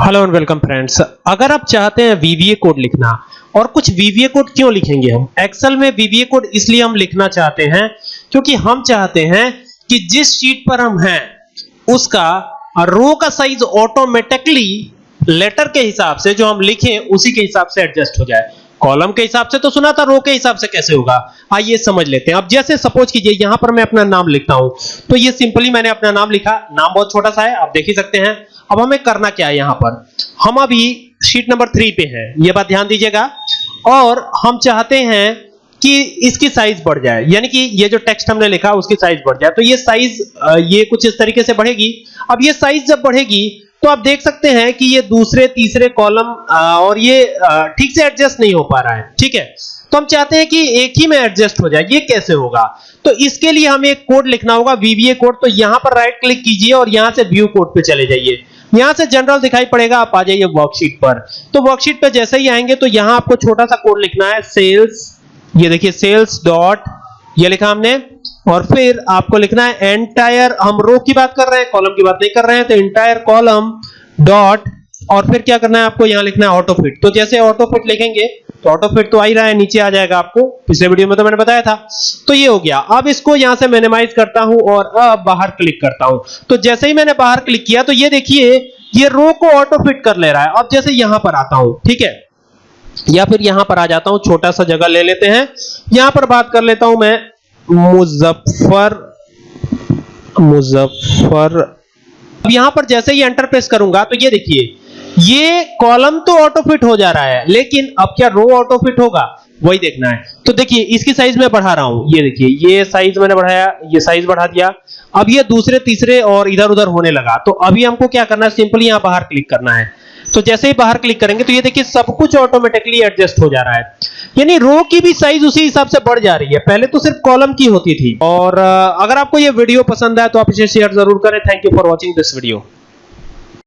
Hello and welcome friends अगर आप चाहते हैं वीवीए कोड लिखना, और कुछ वीवीए कोड क्यों लिखेंगे हम? एक्सेल में वीवीए कोड इसलिए हम लिखना चाहते हैं, क्योंकि हम चाहते हैं कि जिस शीट पर हम हैं, उसका रो का साइज़ ऑटोमेटिकली लेटर के हिसाब से जो हम लिखें, उसी के हिसाब से एडजस्ट हो जाए। कॉलम के हिसाब से तो सुना था, रो के हिसाब से कैसे होगा? आइए समझ लेते हैं। अब जैसे सपोज़ कीजिए, यहाँ पर मैं अपना नाम लिखता हूँ। तो ये सिंपली मैंने अपना नाम लिखा। नाम बहुत छोटा सा है, आप देख ही सकते हैं। अब हमें करना क्या है यहाँ पर? हम अभी शीट नंबर थ्री पे हैं। ये बात ध्यान दीजिएगा। और हम चाहते हैं कि इसकी साइज़ बढ़ जाए। यानी कि ये जो टेक्स्ट हमने लिखा, उसकी साइज़ बढ़ जाए। तो ये साइज़ ये कुछ इस तरीके से बढ़ेगी। अब ये साइज़ जब बढ़ेगी तो आप देख सकते हैं कि ये दूसरे, तीसरे कॉलम और ये ठीक से एडजस्ट नहीं हो पा रहा है, ठीक है? तो हम चाहते हैं कि एक ही में एडजस्ट हो जाए, ये कैसे होगा? तो इसके लिए हमें एक कोड लिखना होगा वीवीए कोड तो यहाँ पर राइट क्लिक कीजिए और यहाँ से व्यू कोड पे चले जाइए। यहाँ से जनरल दिखाई पड़ेगा, आप आ जाइए वर्कशीट पर। तो वर्कशीट पे जैसे ही आएँगे तो यहाँ आपको छोटा सा कोड लिखना है सेल्स ये देखिए सेल्स डॉट ये लिखा हमने और फिर आपको लिखना है एंटायर हम रो की बात कर रहे हैं कॉलम की बात नहीं कर रहे हैं तो एंटायर कॉलम डॉट और फिर क्या करना है आपको, यहाँ लिखना है ऑटो फिट तो जैसे ऑटो फिट लिखेंगे तो ऑटो फिट तो आ ही रहा है, नीचे आ जाएगा आपको। पिछले वीडियो में तो मैंने बताया था। तो ये हो गया। अब इसको यहाँ से मिनिमाइज करता हूँ और अब बाहर क्लिक करता हूँ। तो जैसे ही मैंने बाहर क्लिक किया तो ये देखिए, ये रो को ऑटो फिट कर ले रहा है। अब जैसे यहाँ पर आता हूँ, ठीक है? या फिर यहाँ पर आ जाता हूँ, छोटा सा जगह ले लेते हैं। यहाँ पर बात कर लेता हूँ मैं मुजफ्फर मुजफ्फर। अब यहाँ पर जैसे ही एंटर प्रेस करूँगा तो ये देखिए, ये कॉलम तो ऑटो फिट हो जा रहा है, लेकिन अब क्या रो ऑटो फिट होगा? वही देखना है। तो देखिए, इसकी साइज़ मैं बढ़ा रहा हूँ। ये देखिए, ये साइज़ मैंने बढ़ाया, ये साइज़ बढ़ा दिया। अब ये दूसरे, तीसरे और इधर उधर होने लगा। तो अभी हमको क्या करना है? सिंपली यहाँ बाहर क्लिक करना है। तो जैसे ही बाहर क्लिक करेंगे तो ये देखिए, सब कुछ ऑटोमेटिकली एडजस्ट हो जा रहा है। यानी रो की भी साइज़ उसी हिसाब से बढ़ जा रही है। पहले तो सिर्फ़ कॉलम की होती थी। और अगर आपको ये वीडियो पसंद आए तो आप इसे शेयर ज़रूर करें। Thank you for watching this video